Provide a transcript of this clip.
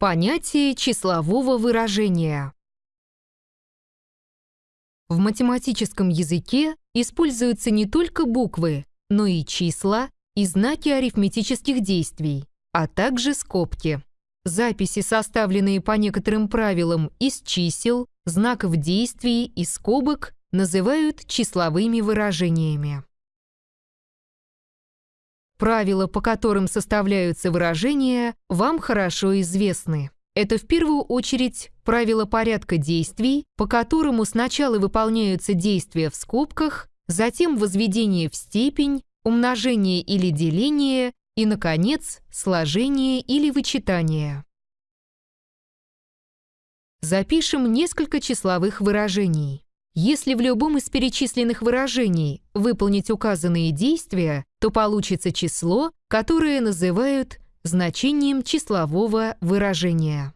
Понятие числового выражения. В математическом языке используются не только буквы, но и числа и знаки арифметических действий, а также скобки. Записи, составленные по некоторым правилам из чисел, знаков действий и скобок, называют числовыми выражениями. Правила, по которым составляются выражения, вам хорошо известны. Это в первую очередь правило порядка действий, по которому сначала выполняются действия в скобках, затем возведение в степень, умножение или деление и, наконец, сложение или вычитание. Запишем несколько числовых выражений. Если в любом из перечисленных выражений выполнить указанные действия, то получится число, которое называют значением числового выражения.